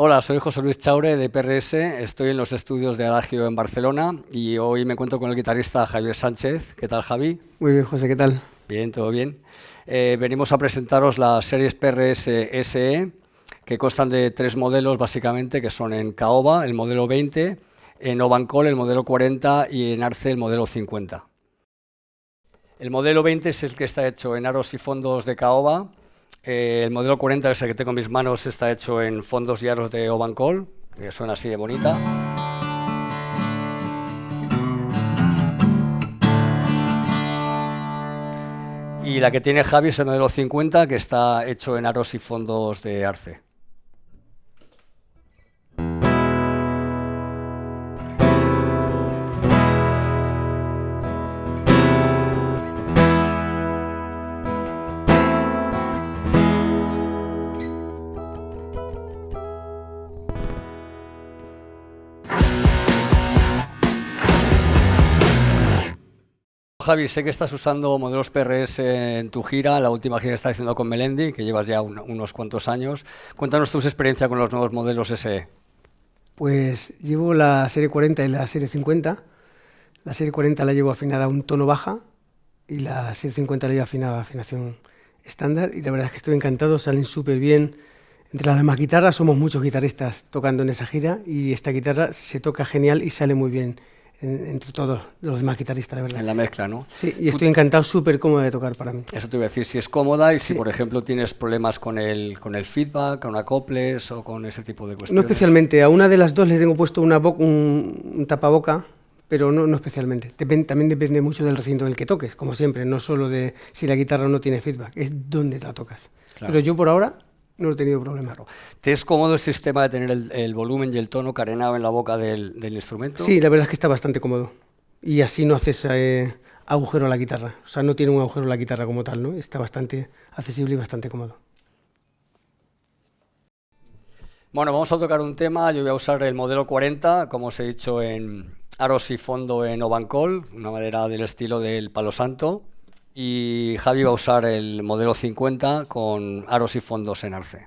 Hola, soy José Luis Chaure de PRS, estoy en los estudios de Adagio en Barcelona y hoy me encuentro con el guitarrista Javier Sánchez. ¿Qué tal, Javi? Muy bien, José, ¿qué tal? Bien, todo bien. Eh, venimos a presentaros las series PRS SE, que constan de tres modelos básicamente, que son en Caoba, el modelo 20, en Ovancol, el modelo 40 y en Arce, el modelo 50. El modelo 20 es el que está hecho en aros y fondos de Caoba, eh, el modelo 40, ese que tengo en mis manos, está hecho en fondos y aros de Ovancol, que suena así de bonita. Y la que tiene Javi es el modelo 50, que está hecho en aros y fondos de Arce. Javi, sé que estás usando modelos PRS en tu gira, la última gira que estás haciendo con Melendi, que llevas ya unos cuantos años. Cuéntanos tu experiencia con los nuevos modelos SE. Pues llevo la serie 40 y la serie 50. La serie 40 la llevo afinada a un tono baja y la serie 50 la llevo afinada a afinación estándar y la verdad es que estoy encantado, salen súper bien. Entre las demás guitarras somos muchos guitarristas tocando en esa gira y esta guitarra se toca genial y sale muy bien entre todos los demás guitarristas, la verdad. En la mezcla, ¿no? Sí, y estoy encantado, súper cómoda de tocar para mí. Eso te iba a decir, si es cómoda y si, por ejemplo, tienes problemas con el, con el feedback, con acoples o con ese tipo de cuestiones. No especialmente, a una de las dos le tengo puesto una un, un tapaboca, pero no, no especialmente. también depende mucho del recinto en el que toques, como siempre, no solo de si la guitarra no tiene feedback, es dónde la tocas. Pero yo por ahora no he tenido problema. ¿Te es cómodo el sistema de tener el, volumen y el tono carenado en la boca del, instrumento? Sí, la verdad es que está bastante cómodo. Y así no haces eh, agujero a la guitarra. O sea, no tiene un agujero la guitarra como tal, ¿no? Está bastante accesible y bastante cómodo. Bueno, vamos a tocar un tema. Yo voy a usar el modelo 40, como os he dicho, en aros y fondo en Ovancol, una madera del estilo del palo santo y Javi va a usar el modelo 50 con aros y fondos en arce.